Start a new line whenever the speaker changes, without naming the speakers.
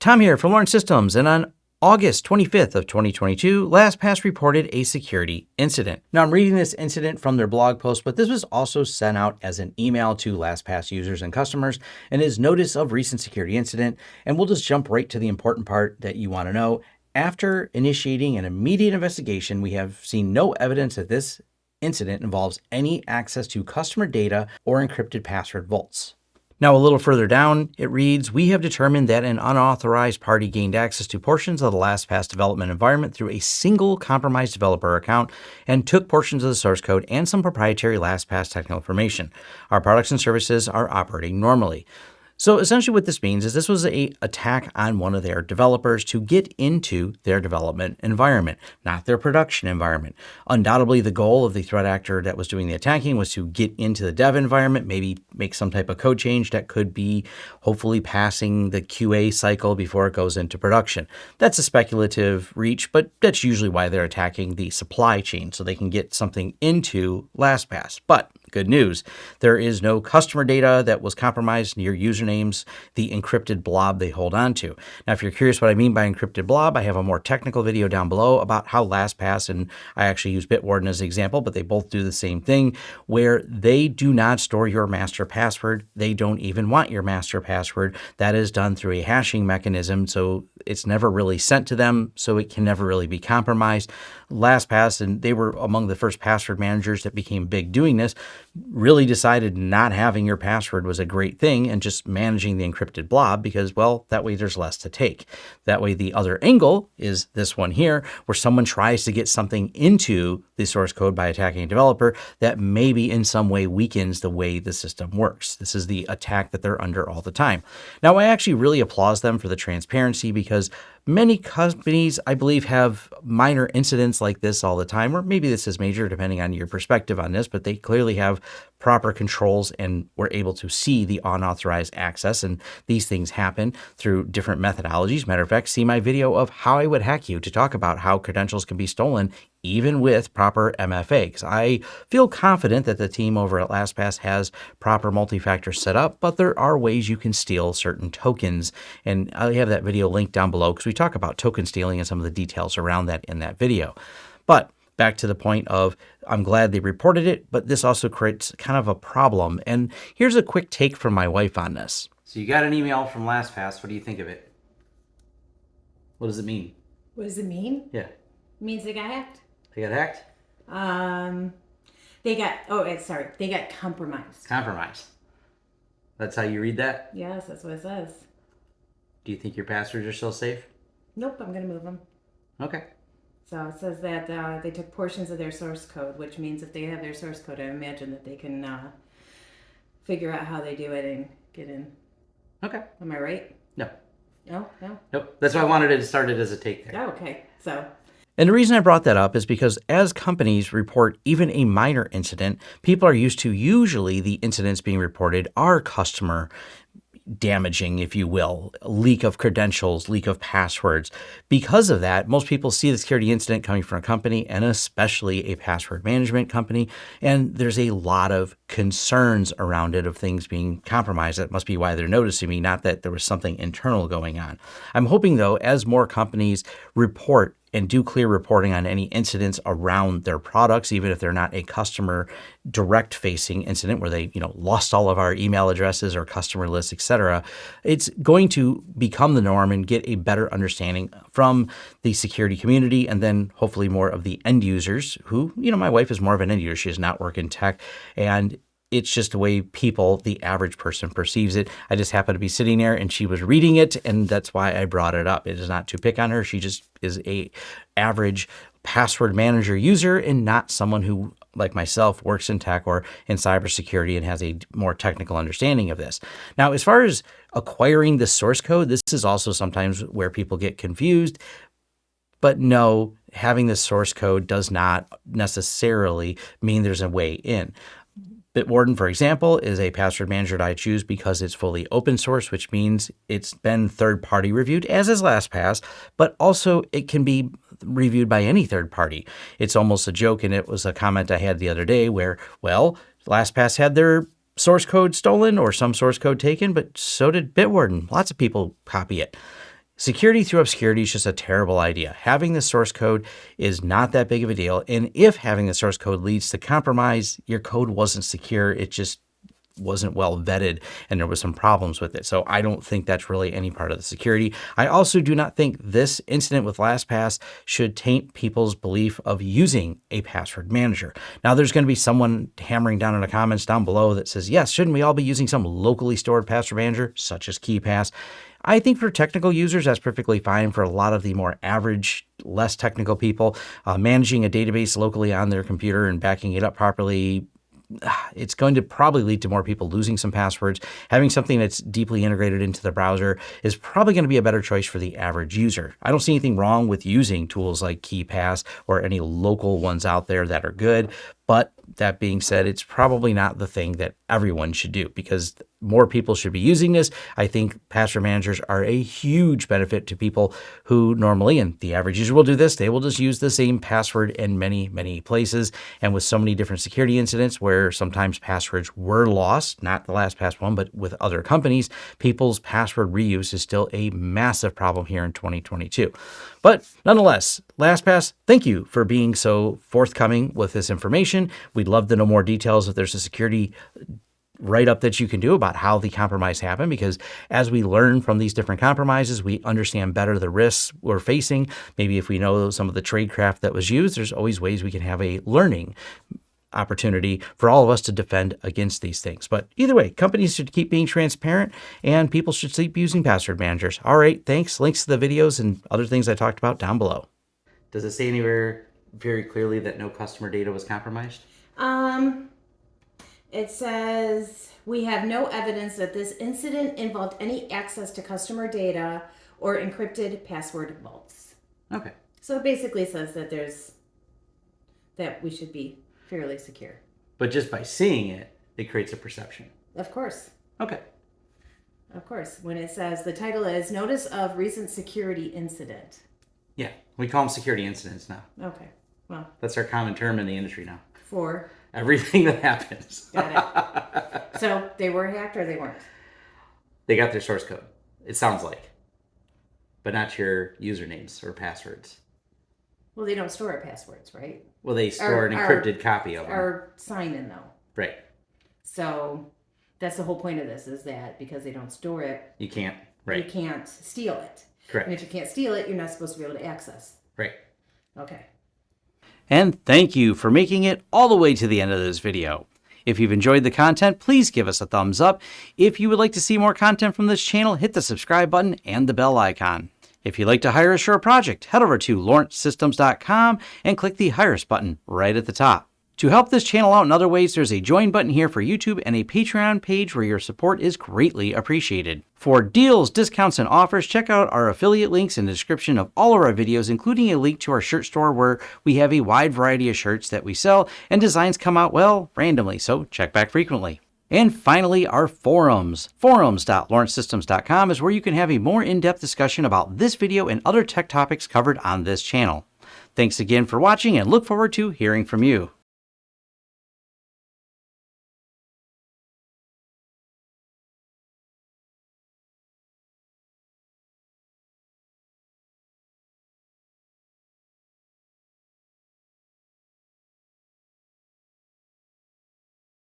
Tom here from Lawrence Systems, and on August 25th of 2022, LastPass reported a security incident. Now I'm reading this incident from their blog post, but this was also sent out as an email to LastPass users and customers and is notice of recent security incident. And we'll just jump right to the important part that you want to know. After initiating an immediate investigation, we have seen no evidence that this incident involves any access to customer data or encrypted password vaults. Now, a little further down, it reads, we have determined that an unauthorized party gained access to portions of the LastPass development environment through a single compromised developer account and took portions of the source code and some proprietary LastPass technical information. Our products and services are operating normally. So essentially what this means is this was a attack on one of their developers to get into their development environment, not their production environment. Undoubtedly, the goal of the threat actor that was doing the attacking was to get into the dev environment, maybe make some type of code change that could be hopefully passing the QA cycle before it goes into production. That's a speculative reach, but that's usually why they're attacking the supply chain so they can get something into LastPass. But Good news, there is no customer data that was compromised near usernames, the encrypted blob they hold on to. Now, if you're curious what I mean by encrypted blob, I have a more technical video down below about how LastPass, and I actually use Bitwarden as an example, but they both do the same thing, where they do not store your master password. They don't even want your master password. That is done through a hashing mechanism, so it's never really sent to them, so it can never really be compromised. LastPass, and they were among the first password managers that became big doing this, really decided not having your password was a great thing and just managing the encrypted blob because, well, that way there's less to take. That way the other angle is this one here, where someone tries to get something into the source code by attacking a developer that maybe in some way weakens the way the system works. This is the attack that they're under all the time. Now, I actually really applaud them for the transparency because Many companies, I believe, have minor incidents like this all the time, or maybe this is major depending on your perspective on this, but they clearly have proper controls and were able to see the unauthorized access. And these things happen through different methodologies. Matter of fact, see my video of how I would hack you to talk about how credentials can be stolen even with proper MFA. Because I feel confident that the team over at LastPass has proper multi-factor set up, but there are ways you can steal certain tokens. And I have that video linked down below because we talk about token stealing and some of the details around that in that video. But back to the point of I'm glad they reported it, but this also creates kind of a problem. And here's a quick take from my wife on this. So you got an email from LastPass. What do you think of it? What does it mean?
What does it mean?
Yeah. It
means they got hacked.
They got hacked?
Um, they got, oh, sorry, they got compromised.
Compromised. That's how you read that?
Yes, that's what it says.
Do you think your passwords are still safe?
Nope, I'm going to move them.
Okay.
So it says that uh, they took portions of their source code, which means if they have their source code, I imagine that they can uh, figure out how they do it and get in.
Okay.
Am I right?
No.
No, no.
Nope. That's why I wanted to start it as a take there.
Oh, okay. So.
And the reason I brought that up is because as companies report even a minor incident, people are used to usually the incidents being reported are customer damaging, if you will, leak of credentials, leak of passwords. Because of that, most people see the security incident coming from a company and especially a password management company. And there's a lot of concerns around it of things being compromised. That must be why they're noticing me, not that there was something internal going on. I'm hoping though, as more companies report and do clear reporting on any incidents around their products, even if they're not a customer direct facing incident where they, you know, lost all of our email addresses or customer lists, etc. It's going to become the norm and get a better understanding from the security community and then hopefully more of the end users who, you know, my wife is more of an end user. She does not work in tech and it's just the way people, the average person perceives it. I just happened to be sitting there and she was reading it and that's why I brought it up. It is not to pick on her. She just is a average password manager user and not someone who like myself works in tech or in cybersecurity and has a more technical understanding of this. Now, as far as acquiring the source code, this is also sometimes where people get confused. But no, having the source code does not necessarily mean there's a way in. Bitwarden, for example, is a password manager that I choose because it's fully open source, which means it's been third party reviewed, as is LastPass, but also it can be reviewed by any third party. It's almost a joke, and it was a comment I had the other day where, well, LastPass had their source code stolen or some source code taken, but so did Bitwarden. Lots of people copy it. Security through obscurity is just a terrible idea. Having the source code is not that big of a deal. And if having the source code leads to compromise, your code wasn't secure. It just wasn't well vetted and there was some problems with it. So I don't think that's really any part of the security. I also do not think this incident with LastPass should taint people's belief of using a password manager. Now there's going to be someone hammering down in the comments down below that says, yes, shouldn't we all be using some locally stored password manager such as KeePass? I think for technical users, that's perfectly fine. For a lot of the more average, less technical people, uh, managing a database locally on their computer and backing it up properly it's going to probably lead to more people losing some passwords. Having something that's deeply integrated into the browser is probably going to be a better choice for the average user. I don't see anything wrong with using tools like KeePass or any local ones out there that are good, but that being said, it's probably not the thing that everyone should do because more people should be using this. I think password managers are a huge benefit to people who normally, and the average user will do this, they will just use the same password in many, many places. And with so many different security incidents where sometimes passwords were lost, not the last LastPass one, but with other companies, people's password reuse is still a massive problem here in 2022. But nonetheless, LastPass, thank you for being so forthcoming with this information. We'd love to know more details if there's a security write up that you can do about how the compromise happened because as we learn from these different compromises, we understand better the risks we're facing. Maybe if we know some of the tradecraft that was used, there's always ways we can have a learning opportunity for all of us to defend against these things. But either way, companies should keep being transparent and people should keep using password managers. All right, thanks. Links to the videos and other things I talked about down below. Does it say anywhere very clearly that no customer data was compromised?
Um, it says we have no evidence that this incident involved any access to customer data or encrypted password vaults.
Okay.
So it basically says that there's that we should be fairly secure.
But just by seeing it, it creates a perception.
Of course.
Okay.
Of course. When it says the title is Notice of Recent Security Incident.
Yeah, we call them security incidents now.
Okay. Well,
That's our common term in the industry now.
for
Everything that happens.
got it. so they were hacked or they weren't.
They got their source code. It sounds like. But not your usernames or passwords.
Well, they don't store our passwords, right?
Well, they store
Or-
an
or-
encrypted copy of them.
Our sign in though.
right.
So that's the whole point of this is that because they don't store it,
You can't. Right.
You can't steal it.
Correct.
And if you can't steal it, you're not supposed to be able to access.
Right.
Okay.
And thank you for making it all the way to the end of this video. If you've enjoyed the content, please give us a thumbs up. If you would like to see more content from this channel, hit the subscribe button and the bell icon. If you'd like to hire a project, head over to lawrencesystems.com and click the Hire Us button right at the top. To help this channel out in other ways, there's a join button here for YouTube and a Patreon page where your support is greatly appreciated. For deals, discounts, and offers, check out our affiliate links in the description of all of our videos, including a link to our shirt store where we have a wide variety of shirts that we sell and designs come out, well, randomly, so check back frequently. And finally, our forums. Forums.lawrencesystems.com is where you can have a more in-depth discussion about this video and other tech topics covered on this channel. Thanks again for watching and look forward to hearing from you.